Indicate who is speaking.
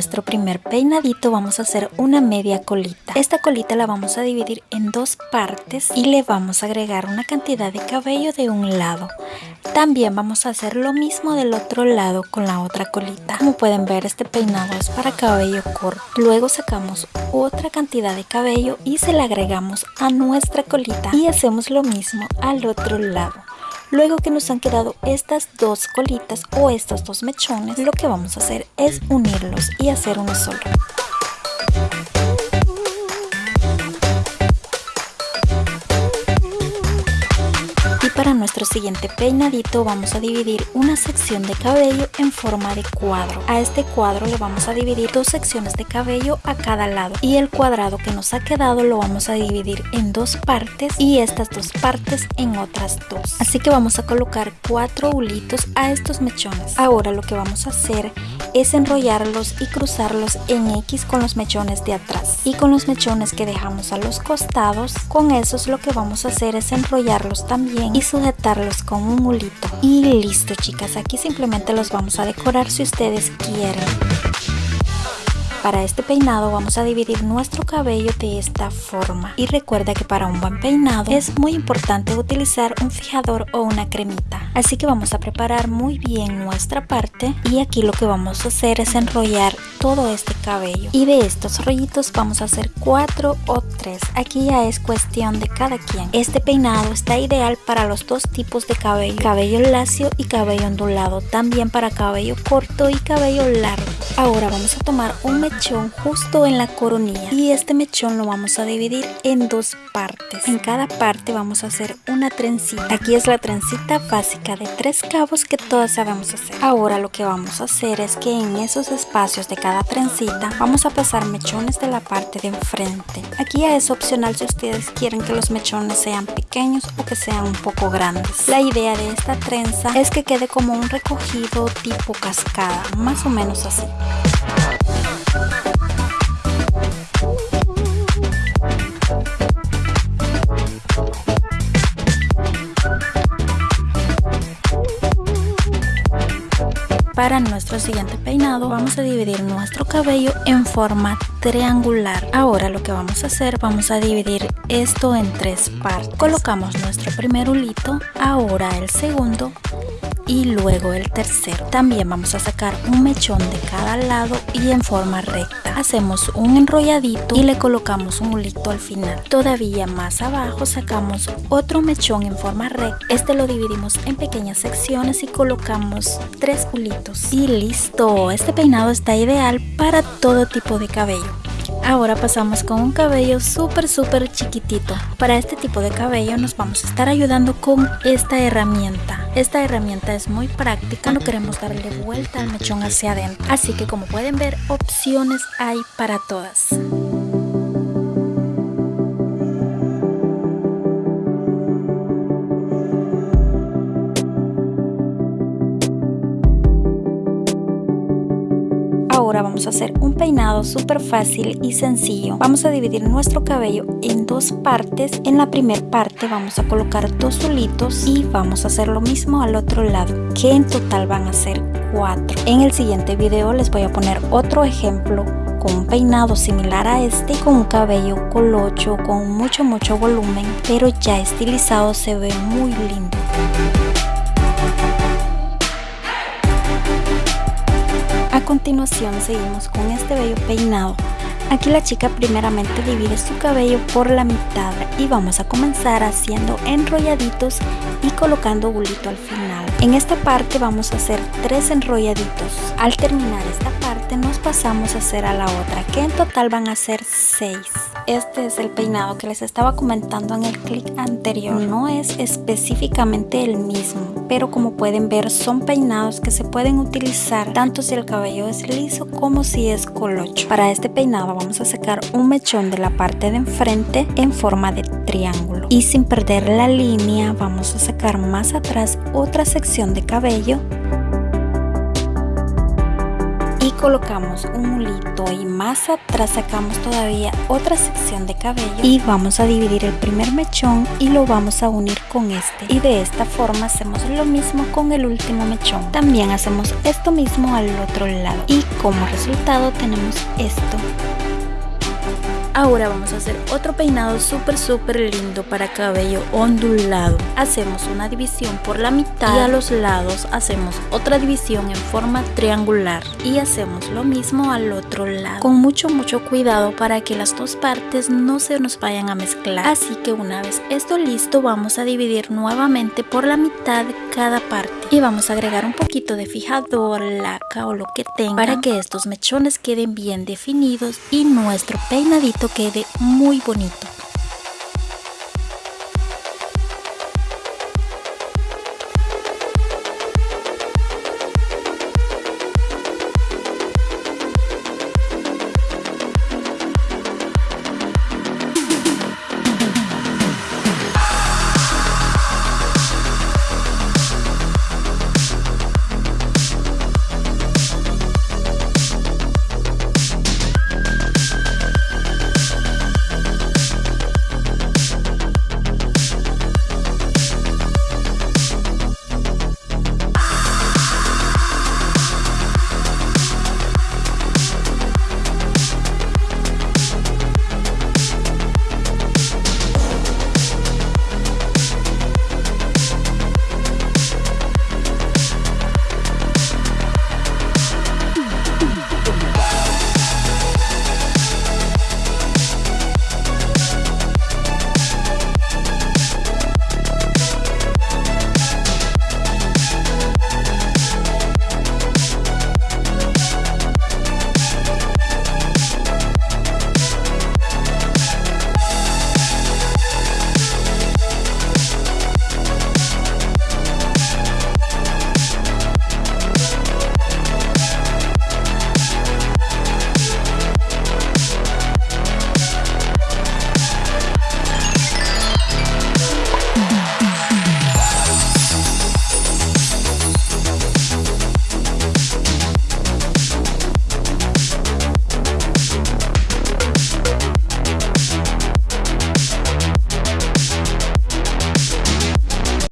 Speaker 1: nuestro primer peinadito vamos a hacer una media colita. Esta colita la vamos a dividir en dos partes y le vamos a agregar una cantidad de cabello de un lado. También vamos a hacer lo mismo del otro lado con la otra colita. Como pueden ver este peinado es para cabello corto. Luego sacamos otra cantidad de cabello y se le agregamos a nuestra colita y hacemos lo mismo al otro lado. Luego que nos han quedado estas dos colitas o estos dos mechones, lo que vamos a hacer es unirlos y hacer uno solo. Para nuestro siguiente peinadito vamos a dividir una sección de cabello en forma de cuadro. A este cuadro le vamos a dividir dos secciones de cabello a cada lado y el cuadrado que nos ha quedado lo vamos a dividir en dos partes y estas dos partes en otras dos. Así que vamos a colocar cuatro hulitos a estos mechones. Ahora lo que vamos a hacer es enrollarlos y cruzarlos en X con los mechones de atrás y con los mechones que dejamos a los costados. Con esos lo que vamos a hacer es enrollarlos también y sujetarlos con un mulito. Y listo chicas aquí simplemente los vamos a decorar si ustedes quieren para este peinado vamos a dividir nuestro cabello de esta forma y recuerda que para un buen peinado es muy importante utilizar un fijador o una cremita. Así que vamos a preparar muy bien nuestra parte y aquí lo que vamos a hacer es enrollar todo este cabello y de estos rollitos vamos a hacer cuatro o tres. Aquí ya es cuestión de cada quien. Este peinado está ideal para los dos tipos de cabello, cabello lacio y cabello ondulado, también para cabello corto y cabello largo. Ahora vamos a tomar un mechón justo en la coronilla y este mechón lo vamos a dividir en dos partes. En cada parte vamos a hacer una trencita. Aquí es la trencita básica de tres cabos que todas sabemos hacer. Ahora lo que vamos a hacer es que en esos espacios de cada trencita vamos a pasar mechones de la parte de enfrente. Aquí es opcional si ustedes quieren que los mechones sean pequeños o que sean un poco grandes. La idea de esta trenza es que quede como un recogido tipo cascada, más o menos así. Para nuestro siguiente peinado. Vamos a dividir nuestro cabello en forma triangular. Ahora lo que vamos a hacer, vamos a dividir esto en tres partes. Colocamos nuestro primer hulito, ahora el segundo y luego el tercero. También vamos a sacar un mechón de cada lado y en forma recta. Hacemos un enrolladito y le colocamos un hulito al final. Todavía más abajo sacamos otro mechón en forma recta. Este lo dividimos en pequeñas secciones y colocamos tres hulitos. Y listo, este peinado está ideal para todo tipo de cabello. Ahora pasamos con un cabello súper súper chiquitito. Para este tipo de cabello nos vamos a estar ayudando con esta herramienta. Esta herramienta es muy práctica, no queremos darle vuelta al mechón hacia adentro. Así que como pueden ver, opciones hay para todas. Ahora vamos a hacer un peinado súper fácil y sencillo. Vamos a dividir nuestro cabello en dos partes. En la primera parte vamos a colocar dos solitos y vamos a hacer lo mismo al otro lado, que en total van a ser cuatro. En el siguiente video les voy a poner otro ejemplo con un peinado similar a este con un cabello colocho con mucho mucho volumen pero ya estilizado se ve muy lindo continuación seguimos con este bello peinado. Aquí la chica primeramente divide su cabello por la mitad y vamos a comenzar haciendo enrolladitos y colocando bulito al final. En esta parte vamos a hacer tres enrolladitos. Al terminar esta parte nos pasamos a hacer a la otra que en total van a ser seis. Este es el peinado que les estaba comentando en el clic anterior. No es específicamente el mismo, pero como pueden ver son peinados que se pueden utilizar tanto si el cabello es liso como si es colocho. Para este peinado vamos a sacar un mechón de la parte de enfrente en forma de triángulo. Y sin perder la línea vamos a sacar más atrás otra sección de cabello colocamos un mulito y más atrás sacamos todavía otra sección de cabello y vamos a dividir el primer mechón y lo vamos a unir con este. Y de esta forma hacemos lo mismo con el último mechón. También hacemos esto mismo al otro lado. Y como resultado tenemos esto Ahora vamos a hacer otro peinado súper súper lindo para cabello ondulado. Hacemos una división por la mitad y a los lados hacemos otra división en forma triangular. Y hacemos lo mismo al otro lado. Con mucho mucho cuidado para que las dos partes no se nos vayan a mezclar. Así que una vez esto listo vamos a dividir nuevamente por la mitad cada parte. Y vamos a agregar un poquito de fijador, o lo que tenga para que estos mechones queden bien definidos y nuestro peinadito quede muy bonito.